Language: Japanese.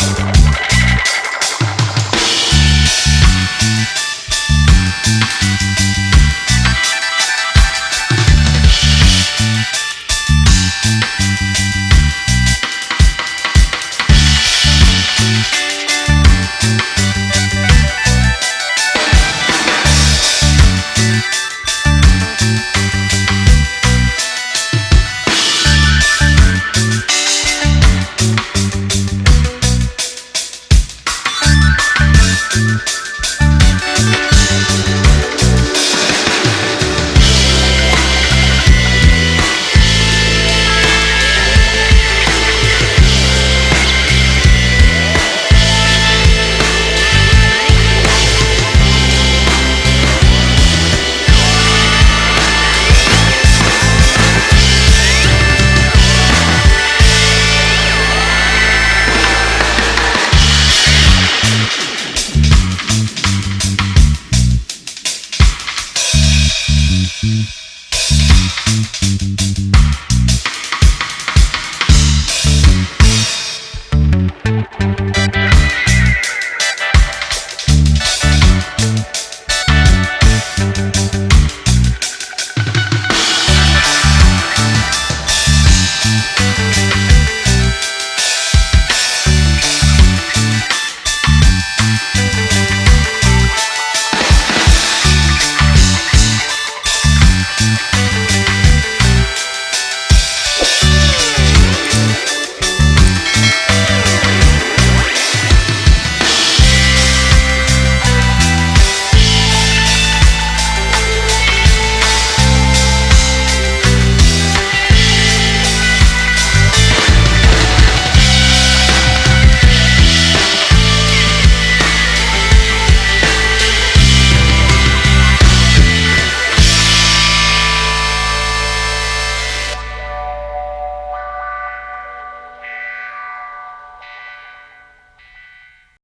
Thank